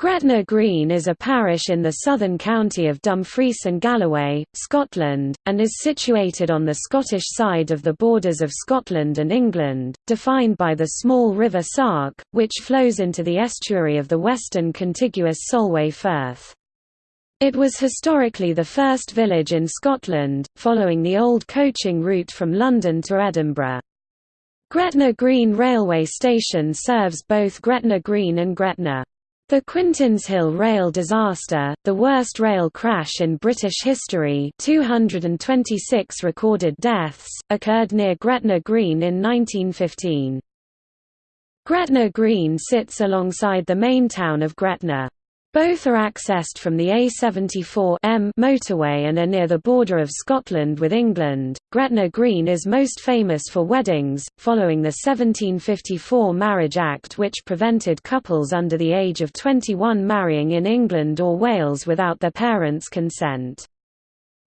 Gretna Green is a parish in the southern county of Dumfries and Galloway, Scotland, and is situated on the Scottish side of the borders of Scotland and England, defined by the small river Sark, which flows into the estuary of the western contiguous Solway Firth. It was historically the first village in Scotland, following the old coaching route from London to Edinburgh. Gretna Green railway station serves both Gretna Green and Gretna. The Quintinshill rail disaster, the worst rail crash in British history 226 recorded deaths, occurred near Gretna Green in 1915. Gretna Green sits alongside the main town of Gretna. Both are accessed from the A74M motorway and are near the border of Scotland with England. Gretna Green is most famous for weddings, following the 1754 Marriage Act which prevented couples under the age of 21 marrying in England or Wales without their parents' consent.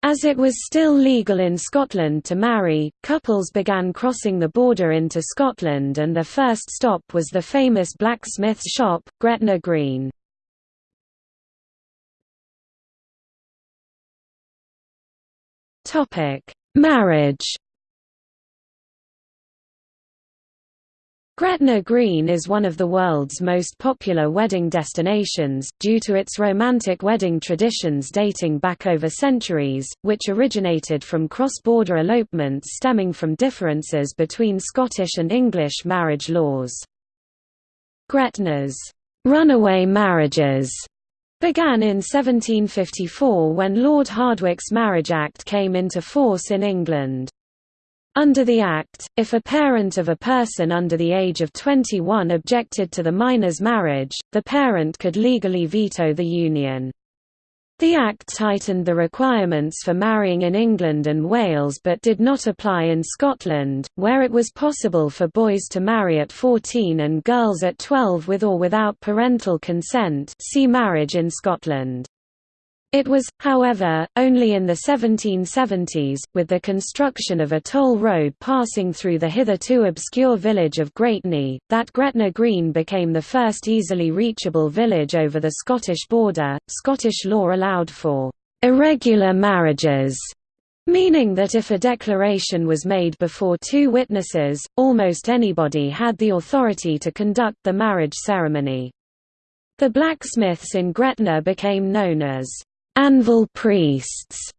As it was still legal in Scotland to marry, couples began crossing the border into Scotland and their first stop was the famous blacksmith's shop, Gretna Green. Topic: Marriage. Gretna Green is one of the world's most popular wedding destinations, due to its romantic wedding traditions dating back over centuries, which originated from cross-border elopements stemming from differences between Scottish and English marriage laws. Gretna's runaway marriages began in 1754 when Lord Hardwicke's Marriage Act came into force in England. Under the Act, if a parent of a person under the age of 21 objected to the minor's marriage, the parent could legally veto the union. The Act tightened the requirements for marrying in England and Wales but did not apply in Scotland, where it was possible for boys to marry at 14 and girls at 12 with or without parental consent see Marriage in Scotland. It was, however, only in the 1770s, with the construction of a toll road passing through the hitherto obscure village of Graitney, that Gretna Green became the first easily reachable village over the Scottish border. Scottish law allowed for irregular marriages, meaning that if a declaration was made before two witnesses, almost anybody had the authority to conduct the marriage ceremony. The blacksmiths in Gretna became known as anvil priests,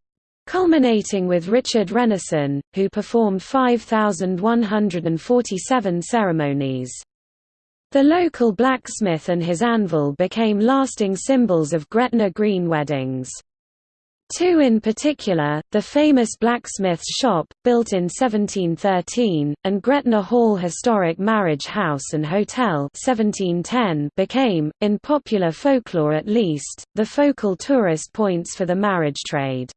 culminating with Richard Rennison, who performed 5,147 ceremonies. The local blacksmith and his anvil became lasting symbols of Gretna Green weddings. Two in particular, the famous blacksmith's shop, built in 1713, and Gretna Hall Historic Marriage House and Hotel 1710 became, in popular folklore at least, the focal tourist points for the marriage trade.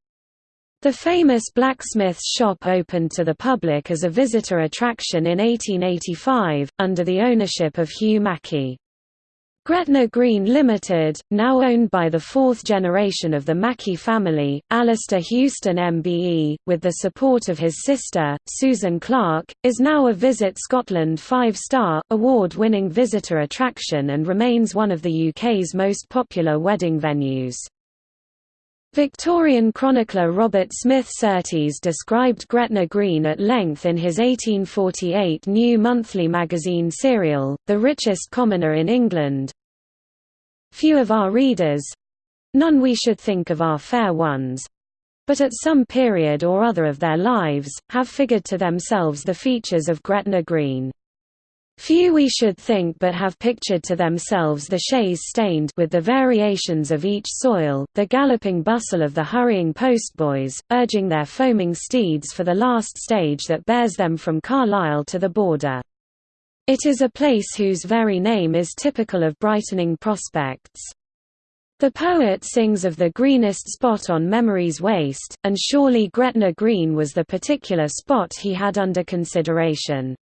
The famous blacksmith's shop opened to the public as a visitor attraction in 1885, under the ownership of Hugh Mackie. Gretna Green Limited, now owned by the fourth generation of the Mackie family, Alistair Houston MBE, with the support of his sister, Susan Clark, is now a Visit Scotland five-star, award-winning visitor attraction and remains one of the UK's most popular wedding venues. Victorian chronicler Robert Smith Surtees described Gretna Green at length in his 1848 new monthly magazine serial, The Richest Commoner in England. Few of our readers—none we should think of our fair ones—but at some period or other of their lives, have figured to themselves the features of Gretna Green. Few we should think but have pictured to themselves the chaise stained with the variations of each soil, the galloping bustle of the hurrying postboys, urging their foaming steeds for the last stage that bears them from Carlisle to the border. It is a place whose very name is typical of brightening prospects. The poet sings of the greenest spot on memory's waste, and surely Gretna Green was the particular spot he had under consideration.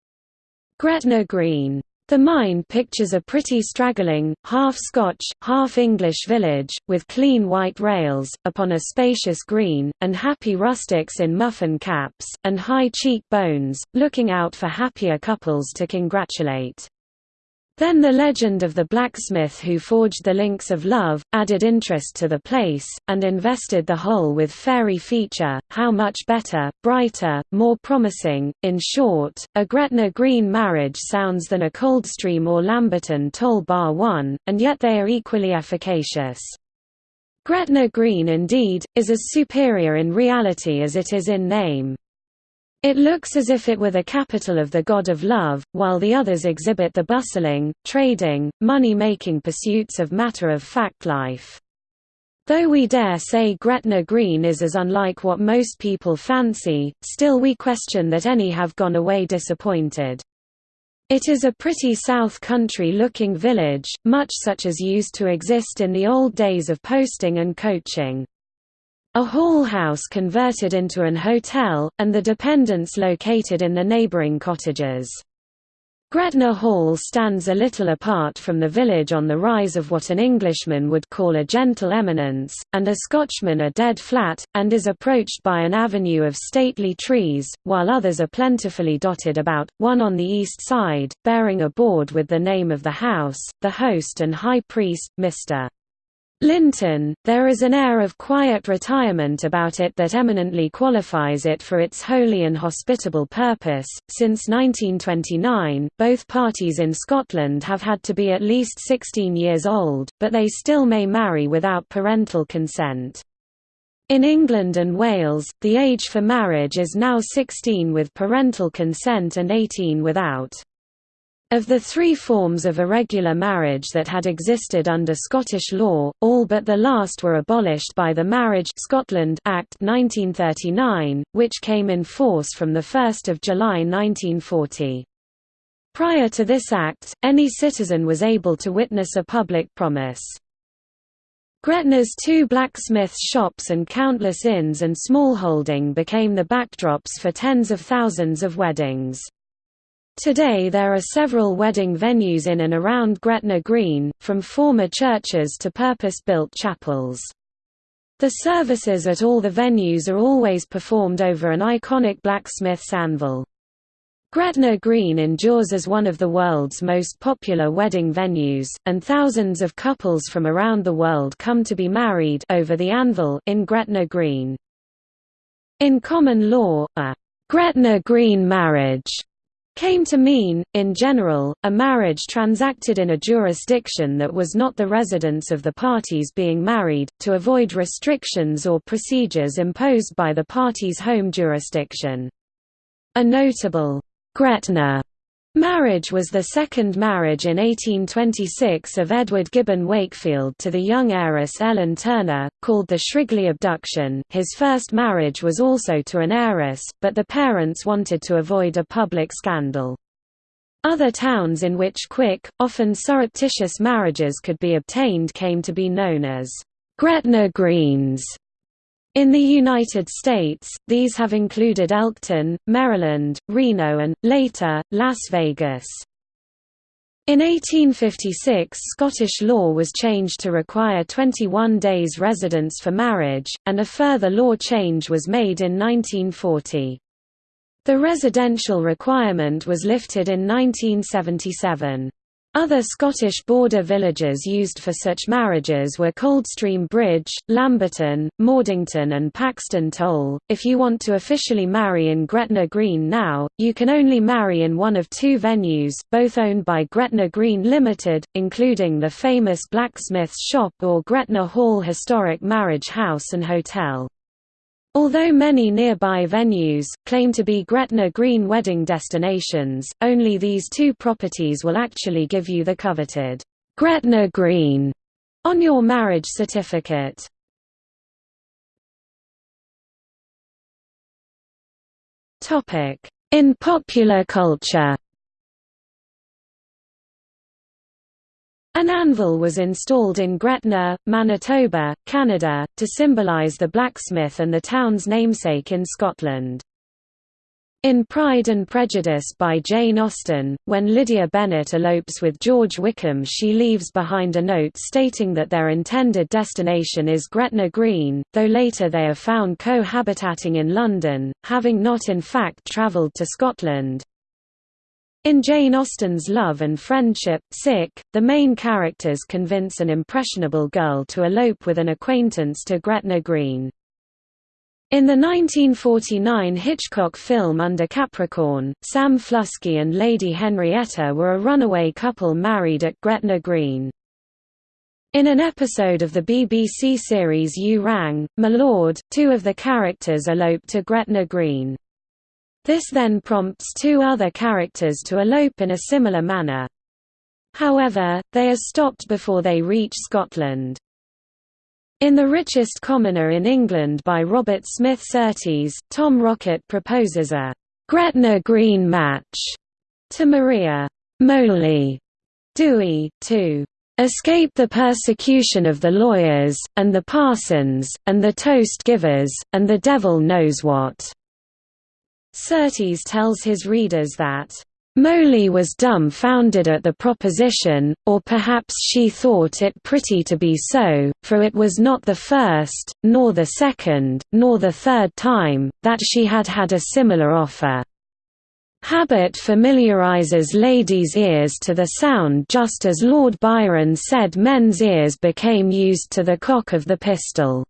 Gretna Green. The mine pictures a pretty straggling, half-Scotch, half-English village, with clean white rails, upon a spacious green, and happy rustics in muffin caps, and high cheek bones, looking out for happier couples to congratulate. Then the legend of the blacksmith who forged the links of love, added interest to the place, and invested the whole with fairy feature, how much better, brighter, more promising, in short, a Gretna Green marriage sounds than a Coldstream or Lamberton toll bar one, and yet they are equally efficacious. Gretna Green indeed, is as superior in reality as it is in name. It looks as if it were the capital of the god of love, while the others exhibit the bustling, trading, money-making pursuits of matter-of-fact life. Though we dare say Gretna Green is as unlike what most people fancy, still we question that any have gone away disappointed. It is a pretty south country-looking village, much such as used to exist in the old days of posting and coaching. A hall house converted into an hotel, and the dependents located in the neighbouring cottages. Gretna Hall stands a little apart from the village on the rise of what an Englishman would call a gentle eminence, and a Scotchman a dead flat, and is approached by an avenue of stately trees, while others are plentifully dotted about, one on the east side, bearing a board with the name of the house, the host and high priest, Mr. Linton, there is an air of quiet retirement about it that eminently qualifies it for its holy and hospitable purpose. Since 1929, both parties in Scotland have had to be at least 16 years old, but they still may marry without parental consent. In England and Wales, the age for marriage is now 16 with parental consent and 18 without. Of the three forms of irregular marriage that had existed under Scottish law, all but the last were abolished by the Marriage Scotland Act 1939, which came in force from 1 July 1940. Prior to this act, any citizen was able to witness a public promise. Gretna's two blacksmith shops and countless inns and smallholding became the backdrops for tens of thousands of weddings. Today there are several wedding venues in and around Gretna Green, from former churches to purpose-built chapels. The services at all the venues are always performed over an iconic blacksmith's anvil. Gretna Green endures as one of the world's most popular wedding venues, and thousands of couples from around the world come to be married over the anvil in Gretna Green. In common law, a Gretna Green marriage came to mean, in general, a marriage transacted in a jurisdiction that was not the residence of the parties being married, to avoid restrictions or procedures imposed by the party's home jurisdiction. A notable Gretna Marriage was the second marriage in 1826 of Edward Gibbon Wakefield to the young heiress Ellen Turner, called the Shrigley abduction. His first marriage was also to an heiress, but the parents wanted to avoid a public scandal. Other towns in which quick, often surreptitious marriages could be obtained came to be known as Gretna Greens. In the United States, these have included Elkton, Maryland, Reno and, later, Las Vegas. In 1856 Scottish law was changed to require 21 days residence for marriage, and a further law change was made in 1940. The residential requirement was lifted in 1977. Other Scottish border villages used for such marriages were Coldstream Bridge, Lamberton, Mordington, and Paxton Toll. If you want to officially marry in Gretna Green now, you can only marry in one of two venues, both owned by Gretna Green Limited, including the famous Blacksmith's Shop or Gretna Hall Historic Marriage House and Hotel. Although many nearby venues, claim to be Gretna Green wedding destinations, only these two properties will actually give you the coveted Gretna Green on your marriage certificate. In popular culture An anvil was installed in Gretna, Manitoba, Canada, to symbolise the blacksmith and the town's namesake in Scotland. In Pride and Prejudice by Jane Austen, when Lydia Bennet elopes with George Wickham she leaves behind a note stating that their intended destination is Gretna Green, though later they are found cohabitating in London, having not in fact travelled to Scotland. In Jane Austen's Love and Friendship, Sick, the main characters convince an impressionable girl to elope with an acquaintance to Gretna Green. In the 1949 Hitchcock film Under Capricorn, Sam Flusky and Lady Henrietta were a runaway couple married at Gretna Green. In an episode of the BBC series You Rang, My Lord, two of the characters elope to Gretna Green. This then prompts two other characters to elope in a similar manner. However, they are stopped before they reach Scotland. In The Richest Commoner in England by Robert Smith Surtees, Tom Rocket proposes a Gretna Green match to Maria Moley Dewey, to escape the persecution of the lawyers, and the parsons, and the toast givers, and the devil knows what. Surtees tells his readers that Moley was dumbfounded at the proposition, or perhaps she thought it pretty to be so, for it was not the first, nor the second, nor the third time, that she had had a similar offer. Habit familiarizes ladies' ears to the sound just as Lord Byron said men's ears became used to the cock of the pistol.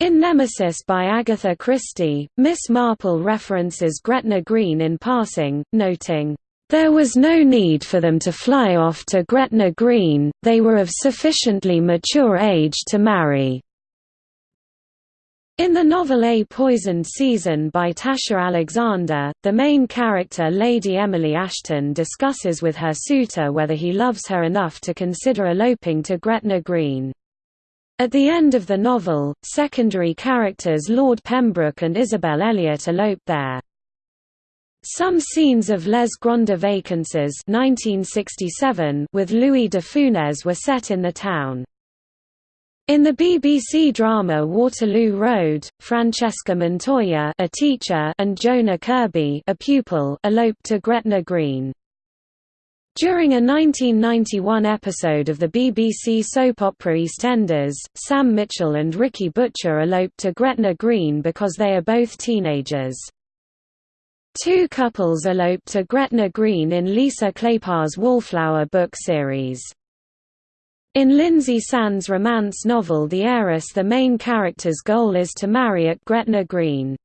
In Nemesis by Agatha Christie, Miss Marple references Gretna Green in passing, noting, "...there was no need for them to fly off to Gretna Green, they were of sufficiently mature age to marry." In the novel A Poisoned Season by Tasha Alexander, the main character Lady Emily Ashton discusses with her suitor whether he loves her enough to consider eloping to Gretna Green. At the end of the novel, secondary characters Lord Pembroke and Isabel Elliot elope there. Some scenes of Les Grandes Vacances 1967 with Louis de Funès were set in the town. In the BBC drama Waterloo Road, Francesca Montoya a teacher and Jonah Kirby a pupil eloped to Gretna Green. During a 1991 episode of the BBC soap opera EastEnders, Sam Mitchell and Ricky Butcher eloped to Gretna Green because they are both teenagers. Two couples eloped to Gretna Green in Lisa Kleypas' Wallflower book series. In Lynsay Sands' romance novel The Heiress the main character's goal is to marry at Gretna Green.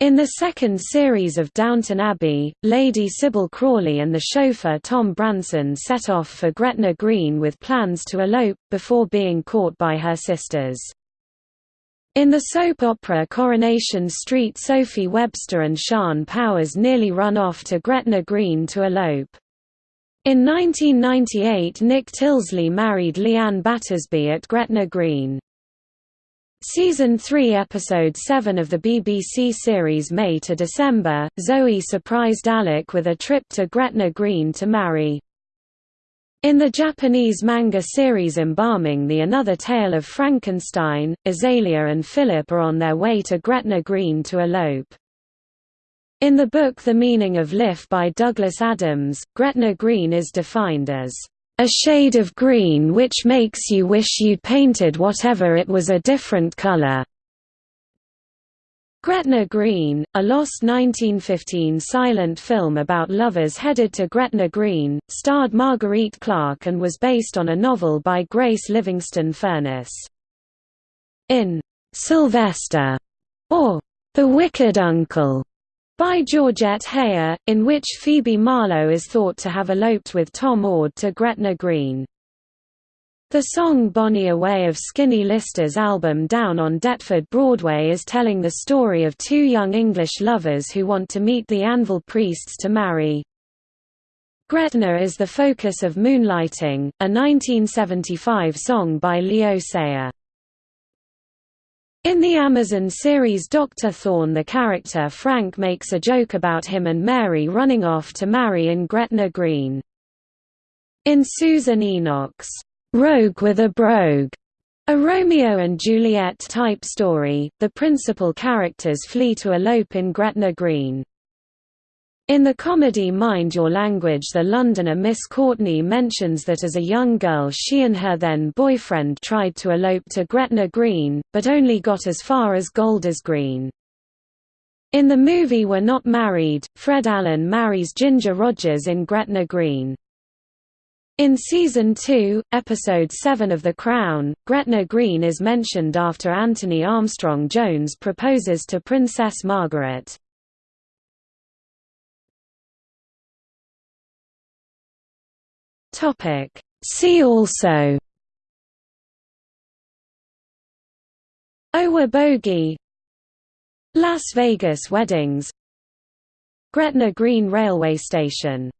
In the second series of Downton Abbey, Lady Sybil Crawley and the chauffeur Tom Branson set off for Gretna Green with plans to elope, before being caught by her sisters. In the soap opera Coronation Street Sophie Webster and Sean Powers nearly run off to Gretna Green to elope. In 1998 Nick Tilsley married Leanne Battersby at Gretna Green. Season 3 Episode 7 of the BBC series May to December, Zoe surprised Alec with a trip to Gretna Green to marry. In the Japanese manga series Embalming the Another Tale of Frankenstein, Azalea and Philip are on their way to Gretna Green to elope. In the book The Meaning of Life by Douglas Adams, Gretna Green is defined as a shade of green which makes you wish you'd painted whatever it was a different color. Gretna Green, a lost 1915 silent film about lovers headed to Gretna Green, starred Marguerite Clark and was based on a novel by Grace Livingston Furniss. In Sylvester, or The Wicked Uncle, by Georgette Heyer, in which Phoebe Marlowe is thought to have eloped with Tom Ord to Gretna Green. The song Bonnie Away of Skinny Lister's album Down on Deptford Broadway is telling the story of two young English lovers who want to meet the Anvil priests to marry. Gretna is the focus of Moonlighting, a 1975 song by Leo Sayer. In the Amazon series Dr. Thorne the character Frank makes a joke about him and Mary running off to marry in Gretna Green. In Susan Enoch's Rogue with a Brogue, a Romeo and Juliet type story, the principal characters flee to elope in Gretna Green. In the comedy Mind Your Language the Londoner Miss Courtney mentions that as a young girl she and her then boyfriend tried to elope to Gretna Green, but only got as far as Golders Green. In the movie We're Not Married, Fred Allen marries Ginger Rogers in Gretna Green. In Season 2, Episode 7 of The Crown, Gretna Green is mentioned after Anthony Armstrong Jones proposes to Princess Margaret. See also. Owabogie Las Vegas weddings. Gretna Green Railway Station